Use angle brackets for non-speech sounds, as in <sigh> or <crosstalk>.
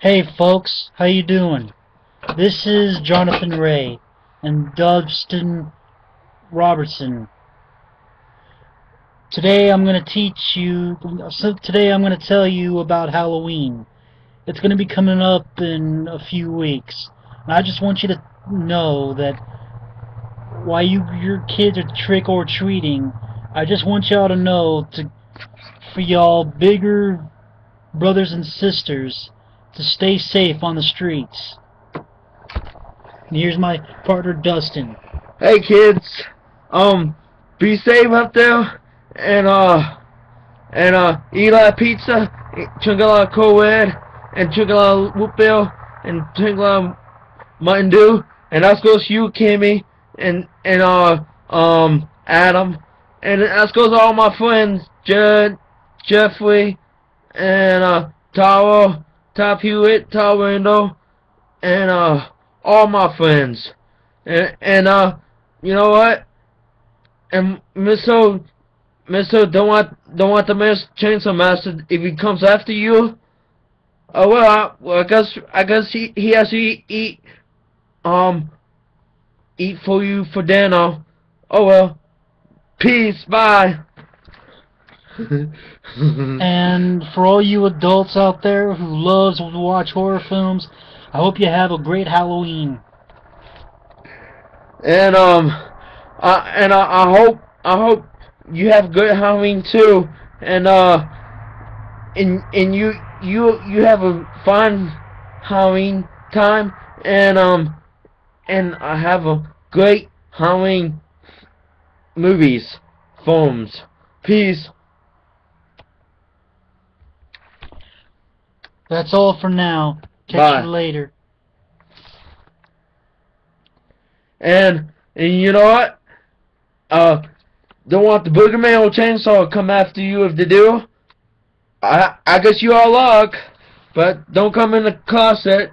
Hey folks, how you doing? This is Jonathan Ray and Dustin Robertson. Today I'm going to teach you, so today I'm going to tell you about Halloween. It's going to be coming up in a few weeks. And I just want you to know that while you your kids are trick or treating, I just want y'all to know to for y'all bigger brothers and sisters to stay safe on the streets. And here's my partner Dustin. Hey kids, um, be safe up there, and uh, and uh, eat a lot of pizza, drink a lot of co-ed, and drink a lot of whoop bill, and drink a lot of Mountain Dew, and that goes to you, Kimmy, and and uh, um, Adam, and that goes to all my friends, Judd, Jeffrey, and uh, Tara, Top Hewitt, Tara Randall, and uh, all my friends, and and uh, you know what? And Mr. Mr. Don't want don't want the master chainsaw master if he comes after you. Oh well, I, well, I guess I guess he he has to eat, eat um eat for you for dinner. Oh well. Peace. Bye. <laughs> and for all you adults out there who loves to watch horror films, I hope you have a great Halloween. And um, I, and I, I hope I hope you have good Halloween too. And uh, and and you you you have a fun Halloween time. And um, and I have a great Halloween movies, films. Peace. That's all for now. Catch Bye. you later. And and you know what? Uh, don't want the boogeyman or chainsaw to come after you if they do. I I guess you all luck, but don't come in the closet.